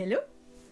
Hello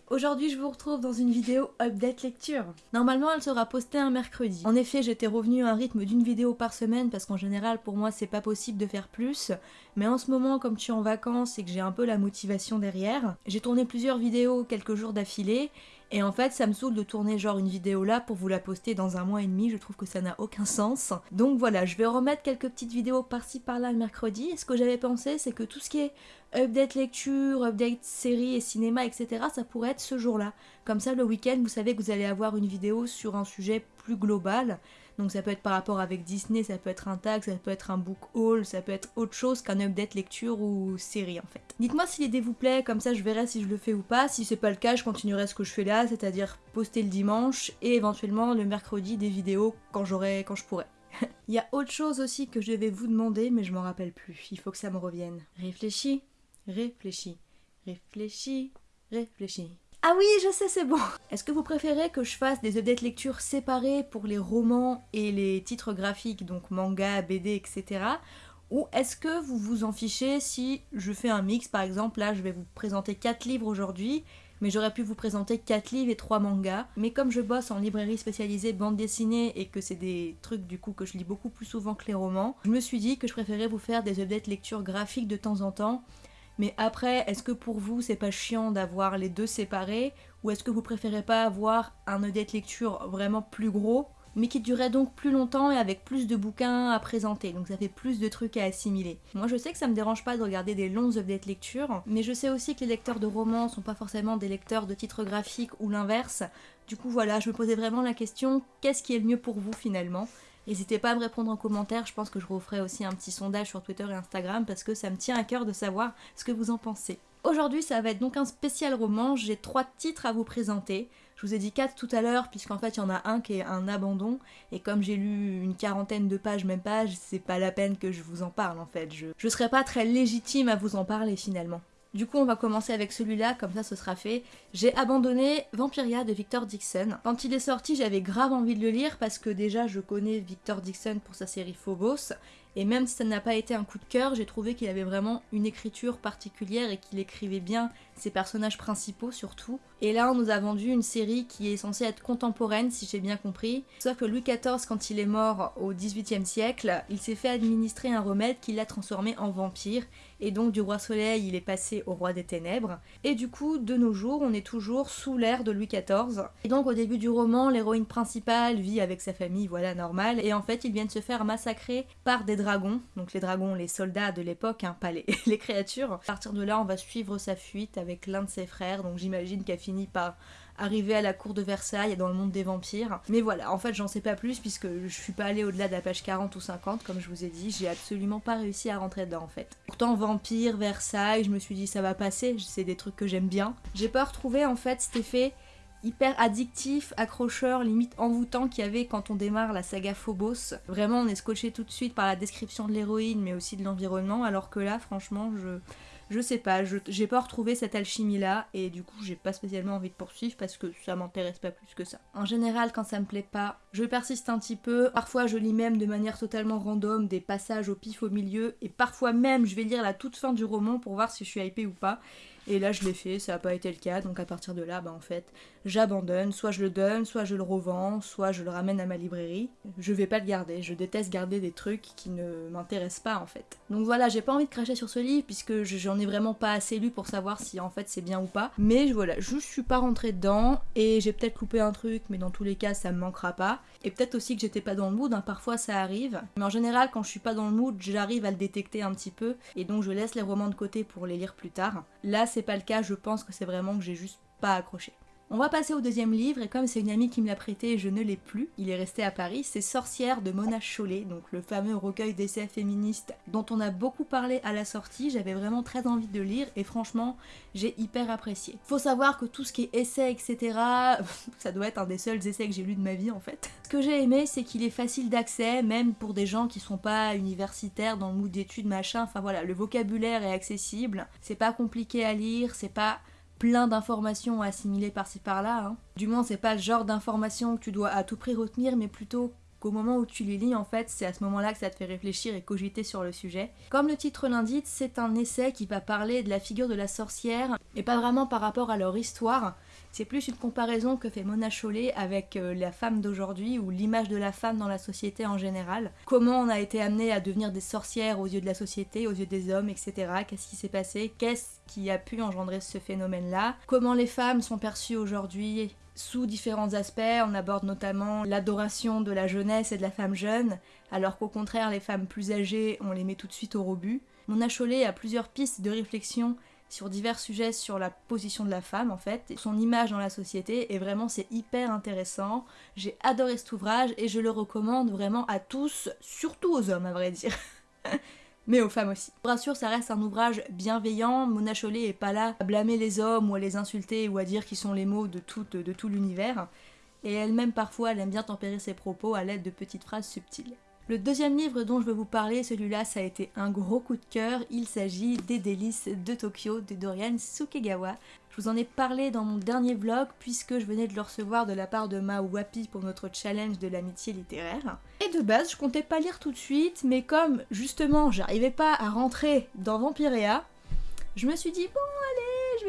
Aujourd'hui, je vous retrouve dans une vidéo update lecture. Normalement, elle sera postée un mercredi. En effet, j'étais revenue à un rythme d'une vidéo par semaine parce qu'en général, pour moi, c'est pas possible de faire plus. Mais en ce moment, comme je suis en vacances et que j'ai un peu la motivation derrière, j'ai tourné plusieurs vidéos quelques jours d'affilée et en fait, ça me saoule de tourner genre une vidéo là pour vous la poster dans un mois et demi, je trouve que ça n'a aucun sens. Donc voilà, je vais remettre quelques petites vidéos par-ci par-là le mercredi. Et ce que j'avais pensé, c'est que tout ce qui est update lecture, update série et cinéma, etc., ça pourrait être ce jour-là. Comme ça, le week-end, vous savez que vous allez avoir une vidéo sur un sujet plus global. Donc ça peut être par rapport avec Disney, ça peut être un tag, ça peut être un book haul, ça peut être autre chose qu'un update lecture ou série en fait. Dites-moi si l'idée vous plaît, comme ça je verrai si je le fais ou pas. Si c'est pas le cas, je continuerai ce que je fais là, c'est-à-dire poster le dimanche et éventuellement le mercredi des vidéos quand j'aurai, quand je pourrai. Il y a autre chose aussi que je vais vous demander, mais je m'en rappelle plus. Il faut que ça me revienne. Réfléchis, réfléchis, réfléchis, réfléchis. Ah oui, je sais, c'est bon Est-ce que vous préférez que je fasse des updates lecture séparés pour les romans et les titres graphiques, donc manga, BD, etc. Ou est-ce que vous vous en fichez si je fais un mix, par exemple, là je vais vous présenter 4 livres aujourd'hui, mais j'aurais pu vous présenter 4 livres et 3 mangas. Mais comme je bosse en librairie spécialisée bande dessinée et que c'est des trucs du coup que je lis beaucoup plus souvent que les romans, je me suis dit que je préférais vous faire des updates lecture graphiques de temps en temps mais après, est-ce que pour vous c'est pas chiant d'avoir les deux séparés? Ou est-ce que vous préférez pas avoir un update lecture vraiment plus gros mais qui durait donc plus longtemps et avec plus de bouquins à présenter, donc ça fait plus de trucs à assimiler. Moi je sais que ça me dérange pas de regarder des longs update lecture, mais je sais aussi que les lecteurs de romans sont pas forcément des lecteurs de titres graphiques ou l'inverse. Du coup voilà, je me posais vraiment la question, qu'est-ce qui est le mieux pour vous finalement? N'hésitez pas à me répondre en commentaire, je pense que je referai aussi un petit sondage sur Twitter et Instagram parce que ça me tient à cœur de savoir ce que vous en pensez. Aujourd'hui ça va être donc un spécial roman, j'ai trois titres à vous présenter. Je vous ai dit quatre tout à l'heure puisqu'en fait il y en a un qui est un abandon et comme j'ai lu une quarantaine de pages, même pages, c'est pas la peine que je vous en parle en fait. Je, je serais pas très légitime à vous en parler finalement. Du coup, on va commencer avec celui-là, comme ça ce sera fait. J'ai abandonné Vampiria de Victor Dixon. Quand il est sorti, j'avais grave envie de le lire parce que déjà je connais Victor Dixon pour sa série Phobos et même si ça n'a pas été un coup de cœur, j'ai trouvé qu'il avait vraiment une écriture particulière et qu'il écrivait bien ses personnages principaux surtout. Et là, on nous a vendu une série qui est censée être contemporaine, si j'ai bien compris. Sauf que Louis XIV, quand il est mort au XVIIIe siècle, il s'est fait administrer un remède qui l'a transformé en vampire. Et donc du roi soleil, il est passé au roi des ténèbres. Et du coup, de nos jours, on est toujours sous l'ère de Louis XIV. Et donc au début du roman, l'héroïne principale vit avec sa famille, voilà, normal. Et en fait, ils viennent se faire massacrer par des dragons. Donc les dragons, les soldats de l'époque, hein, pas les, créatures. À partir de là, on va suivre sa fuite avec l'un de ses frères. Donc j'imagine qu'elle finit par arriver à la cour de Versailles et dans le monde des vampires. Mais voilà, en fait j'en sais pas plus puisque je suis pas allée au-delà de la page 40 ou 50 comme je vous ai dit, j'ai absolument pas réussi à rentrer dedans en fait. Pourtant vampire, Versailles, je me suis dit ça va passer, c'est des trucs que j'aime bien. J'ai pas retrouvé en fait cet effet hyper addictif, accrocheur, limite envoûtant qu'il y avait quand on démarre la saga Phobos. Vraiment on est scotché tout de suite par la description de l'héroïne mais aussi de l'environnement alors que là franchement je je sais pas, j'ai pas retrouvé cette alchimie là et du coup j'ai pas spécialement envie de poursuivre parce que ça m'intéresse pas plus que ça. En général quand ça me plaît pas, je persiste un petit peu, parfois je lis même de manière totalement random des passages au pif au milieu et parfois même je vais lire la toute fin du roman pour voir si je suis hypée ou pas et là, je l'ai fait, ça n'a pas été le cas, donc à partir de là, bah en fait, j'abandonne. Soit je le donne, soit je le revends, soit je le ramène à ma librairie. Je vais pas le garder, je déteste garder des trucs qui ne m'intéressent pas en fait. Donc voilà, j'ai pas envie de cracher sur ce livre puisque j'en ai vraiment pas assez lu pour savoir si en fait c'est bien ou pas. Mais voilà, je suis pas rentrée dedans et j'ai peut-être coupé un truc, mais dans tous les cas, ça me manquera pas. Et peut-être aussi que j'étais pas dans le mood, hein, parfois ça arrive. Mais en général, quand je suis pas dans le mood, j'arrive à le détecter un petit peu et donc je laisse les romans de côté pour les lire plus tard. Là, c'est pas le cas, je pense que c'est vraiment que j'ai juste pas accroché. On va passer au deuxième livre, et comme c'est une amie qui me l'a prêté je ne l'ai plus, il est resté à Paris, c'est Sorcière de Mona Chollet, donc le fameux recueil d'essais féministes dont on a beaucoup parlé à la sortie, j'avais vraiment très envie de lire, et franchement, j'ai hyper apprécié. Faut savoir que tout ce qui est essais, etc., ça doit être un des seuls essais que j'ai lu de ma vie en fait. Ce que j'ai aimé, c'est qu'il est facile d'accès, même pour des gens qui sont pas universitaires dans le mood d'études, machin, enfin voilà, le vocabulaire est accessible, c'est pas compliqué à lire, c'est pas plein d'informations assimilées par-ci par-là. Hein. Du moins, c'est pas le genre d'informations que tu dois à tout prix retenir, mais plutôt qu'au moment où tu les lis, en fait, c'est à ce moment-là que ça te fait réfléchir et cogiter sur le sujet. Comme le titre l'indique, c'est un essai qui va parler de la figure de la sorcière, et pas vraiment par rapport à leur histoire, c'est plus une comparaison que fait Mona Chollet avec euh, la femme d'aujourd'hui ou l'image de la femme dans la société en général. Comment on a été amené à devenir des sorcières aux yeux de la société, aux yeux des hommes, etc. Qu'est-ce qui s'est passé? Qu'est-ce qui a pu engendrer ce phénomène-là? Comment les femmes sont perçues aujourd'hui sous différents aspects? On aborde notamment l'adoration de la jeunesse et de la femme jeune, alors qu'au contraire, les femmes plus âgées, on les met tout de suite au rebut. Mona Chollet a plusieurs pistes de réflexion sur divers sujets sur la position de la femme en fait, son image dans la société et vraiment c'est hyper intéressant. J'ai adoré cet ouvrage et je le recommande vraiment à tous, surtout aux hommes à vrai dire. mais aux femmes aussi. Rassure, ça reste un ouvrage bienveillant, Mona Chollet est pas là à blâmer les hommes ou à les insulter ou à dire qu'ils sont les mots de tout, de tout l'univers. Et elle-même parfois, elle aime bien tempérer ses propos à l'aide de petites phrases subtiles. Le deuxième livre dont je vais vous parler, celui-là, ça a été un gros coup de cœur. Il s'agit des délices de Tokyo de Dorian Sukegawa. Je vous en ai parlé dans mon dernier vlog puisque je venais de le recevoir de la part de Ma Wapi pour notre challenge de l'amitié littéraire. Et de base, je comptais pas lire tout de suite, mais comme justement j'arrivais pas à rentrer dans Vampirea, je me suis dit bon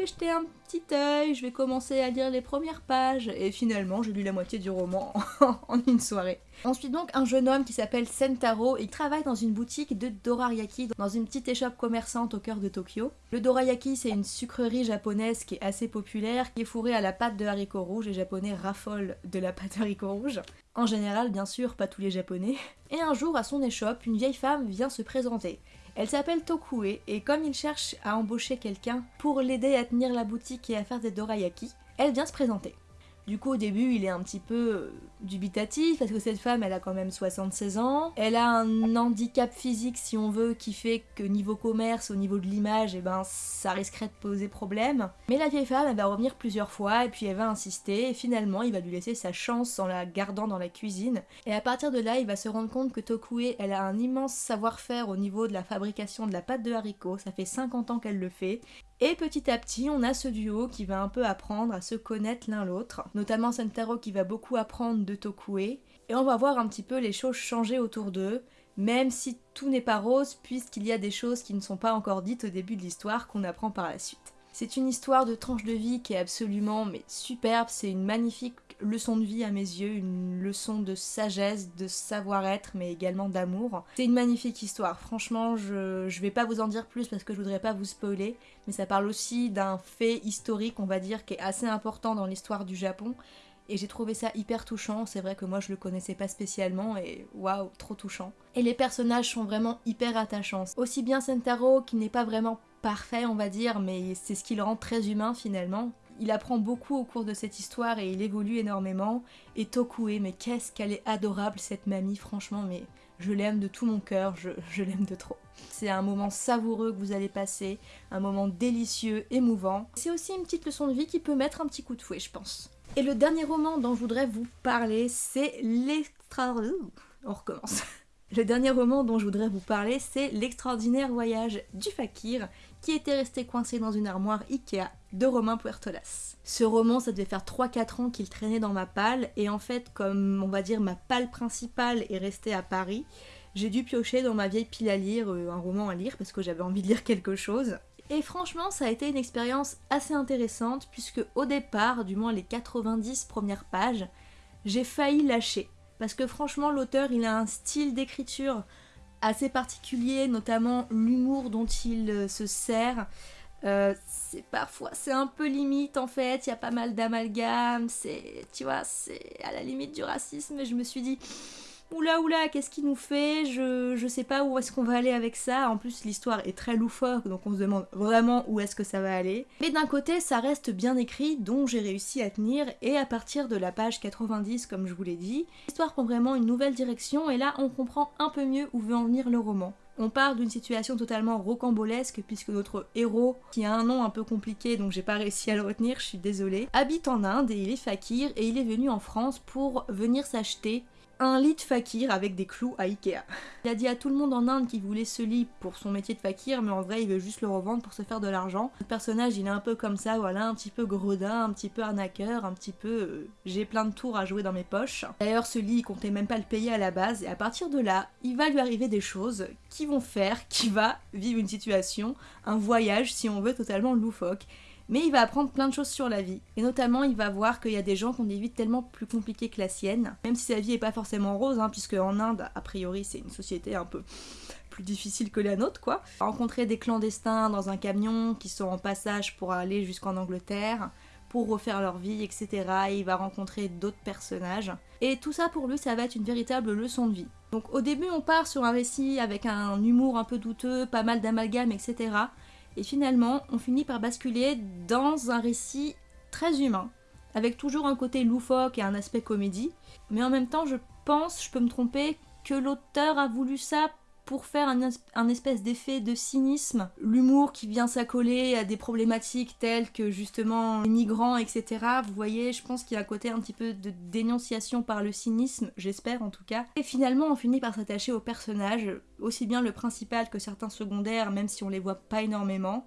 jeter un petit œil, je vais commencer à lire les premières pages. Et finalement, j'ai lu la moitié du roman en une soirée. Ensuite donc un jeune homme qui s'appelle Sentaro et qui travaille dans une boutique de dorayaki dans une petite échoppe commerçante au cœur de Tokyo. Le dorayaki c'est une sucrerie japonaise qui est assez populaire, qui est fourrée à la pâte de haricots rouges. Les japonais raffolent de la pâte de haricots rouges. En général bien sûr, pas tous les japonais. Et un jour à son échoppe, une vieille femme vient se présenter. Elle s'appelle Tokue et comme il cherche à embaucher quelqu'un pour l'aider à tenir la boutique et à faire des dorayaki, elle vient se présenter. Du coup, au début, il est un petit peu euh, dubitatif parce que cette femme, elle a quand même 76 ans. Elle a un handicap physique, si on veut, qui fait que niveau commerce, au niveau de l'image, eh ben, ça risquerait de poser problème. Mais la vieille femme, elle va revenir plusieurs fois et puis elle va insister. Et finalement, il va lui laisser sa chance en la gardant dans la cuisine. Et à partir de là, il va se rendre compte que Tokue, elle a un immense savoir-faire au niveau de la fabrication de la pâte de haricots. Ça fait 50 ans qu'elle le fait. Et petit à petit, on a ce duo qui va un peu apprendre à se connaître l'un l'autre, notamment Sentaro qui va beaucoup apprendre de Tokue, et on va voir un petit peu les choses changer autour d'eux, même si tout n'est pas rose, puisqu'il y a des choses qui ne sont pas encore dites au début de l'histoire qu'on apprend par la suite. C'est une histoire de tranche de vie qui est absolument mais superbe, c'est une magnifique leçon de vie à mes yeux, une leçon de sagesse, de savoir-être, mais également d'amour. C'est une magnifique histoire, franchement je, je vais pas vous en dire plus parce que je voudrais pas vous spoiler, mais ça parle aussi d'un fait historique on va dire qui est assez important dans l'histoire du Japon, et j'ai trouvé ça hyper touchant. C'est vrai que moi je le connaissais pas spécialement et waouh, trop touchant. Et les personnages sont vraiment hyper attachants. Aussi bien Sentaro qui n'est pas vraiment parfait on va dire, mais c'est ce qui le rend très humain finalement. Il apprend beaucoup au cours de cette histoire et il évolue énormément. Et Tokue, mais qu'est-ce qu'elle est adorable cette mamie, franchement, mais je l'aime de tout mon cœur, je, je l'aime de trop. C'est un moment savoureux que vous allez passer, un moment délicieux, émouvant. C'est aussi une petite leçon de vie qui peut mettre un petit coup de fouet, je pense. Et le dernier roman dont je voudrais vous parler, c'est l'extra... On recommence. Le dernier roman dont je voudrais vous parler, c'est L'extraordinaire voyage du fakir, qui était resté coincé dans une armoire Ikea de Romain Puertolas. Ce roman, ça devait faire 3-4 ans qu'il traînait dans ma palle, et en fait, comme on va dire ma palle principale est restée à Paris, j'ai dû piocher dans ma vieille pile à lire euh, un roman à lire parce que j'avais envie de lire quelque chose. Et franchement, ça a été une expérience assez intéressante puisque au départ, du moins les 90 premières pages, j'ai failli lâcher parce que franchement l'auteur il a un style d'écriture assez particulier, notamment l'humour dont il euh, se sert. Euh, c'est parfois c'est un peu limite en fait, il y a pas mal d'amalgames, c'est tu vois, c'est à la limite du racisme. Et je me suis dit oula oula, qu'est-ce qu'il nous fait? Je, je sais pas où est-ce qu'on va aller avec ça. En plus, l'histoire est très loufoque, donc on se demande vraiment où est-ce que ça va aller. Mais d'un côté, ça reste bien écrit, donc j'ai réussi à tenir, et à partir de la page 90, comme je vous l'ai dit, l'histoire prend vraiment une nouvelle direction, et là, on comprend un peu mieux où veut en venir le roman. On part d'une situation totalement rocambolesque puisque notre héros, qui a un nom un peu compliqué donc j'ai pas réussi à le retenir, je suis désolée, habite en Inde et il est fakir et il est venu en France pour venir s'acheter un lit de fakir avec des clous à Ikea. Il a dit à tout le monde en Inde qu'il voulait ce lit pour son métier de fakir, mais en vrai il veut juste le revendre pour se faire de l'argent. Le personnage il est un peu comme ça, voilà, un petit peu gredin, un petit peu arnaqueur, un petit peu euh, j'ai plein de tours à jouer dans mes poches. D'ailleurs ce lit il comptait même pas le payer à la base, et à partir de là, il va lui arriver des choses qui vont faire qu'il va vivre une situation, un voyage si on veut totalement loufoque mais il va apprendre plein de choses sur la vie. Et notamment, il va voir qu'il y a des gens qui ont des vies tellement plus compliquées que la sienne, même si sa vie est pas forcément rose, hein, puisque en Inde, a priori, c'est une société un peu plus difficile que la nôtre, quoi. Rencontrer des clandestins dans un camion qui sont en passage pour aller jusqu'en Angleterre, pour refaire leur vie, etc. Et il va rencontrer d'autres personnages. Et tout ça pour lui, ça va être une véritable leçon de vie. Donc au début, on part sur un récit avec un humour un peu douteux, pas mal d'amalgames, etc. Et finalement, on finit par basculer dans un récit très humain, avec toujours un côté loufoque et un aspect comédie. Mais en même temps, je pense, je peux me tromper, que l'auteur a voulu ça pour faire un, espèce d'effet de cynisme, l'humour qui vient s'accoler à des problématiques telles que justement les migrants, etc. Vous voyez, je pense qu'il y a un côté un petit peu de dénonciation par le cynisme, j'espère en tout cas. Et finalement, on finit par s'attacher aux personnages, aussi bien le principal que certains secondaires, même si on les voit pas énormément.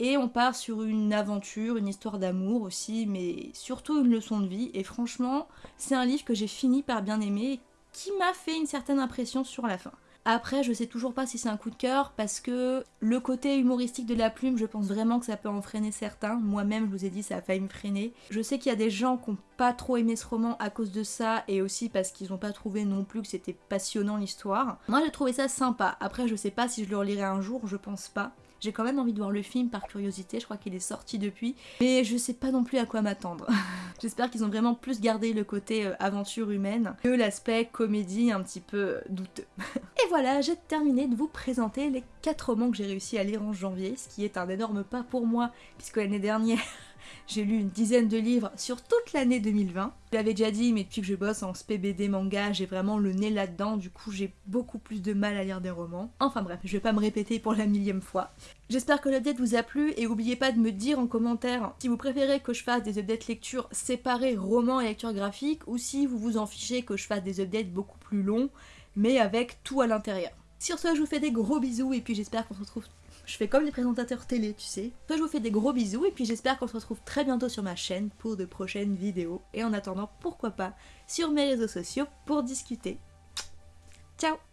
Et on part sur une aventure, une histoire d'amour aussi, mais surtout une leçon de vie. Et franchement, c'est un livre que j'ai fini par bien aimer, qui m'a fait une certaine impression sur la fin. Après, je sais toujours pas si c'est un coup de cœur parce que le côté humoristique de la plume, je pense vraiment que ça peut en freiner certains. Moi-même, je vous ai dit, ça a failli me freiner. Je sais qu'il y a des gens qui n'ont pas trop aimé ce roman à cause de ça et aussi parce qu'ils n'ont pas trouvé non plus que c'était passionnant l'histoire. Moi, j'ai trouvé ça sympa. Après, je sais pas si je le relirai un jour, je pense pas. J'ai quand même envie de voir le film par curiosité, je crois qu'il est sorti depuis, mais je sais pas non plus à quoi m'attendre. J'espère qu'ils ont vraiment plus gardé le côté euh, aventure humaine que l'aspect comédie un petit peu euh, douteux. Et voilà, j'ai terminé de vous présenter les 4 romans que j'ai réussi à lire en janvier, ce qui est un énorme pas pour moi, puisque l'année dernière j'ai lu une dizaine de livres sur toute l'année 2020. Je l'avais déjà dit, mais depuis que je bosse en SPBD manga, j'ai vraiment le nez là-dedans, du coup j'ai beaucoup plus de mal à lire des romans. Enfin bref, je vais pas me répéter pour la millième fois. J'espère que l'update vous a plu et n'oubliez pas de me dire en commentaire si vous préférez que je fasse des updates lecture séparés romans et lecture graphique ou si vous vous en fichez que je fasse des updates beaucoup plus longs mais avec tout à l'intérieur. Sur ce, je vous fais des gros bisous et puis j'espère qu'on se retrouve je fais comme les présentateurs télé, tu sais. Toi, je vous fais des gros bisous et puis j'espère qu'on se retrouve très bientôt sur ma chaîne pour de prochaines vidéos. Et en attendant, pourquoi pas, sur mes réseaux sociaux pour discuter. Ciao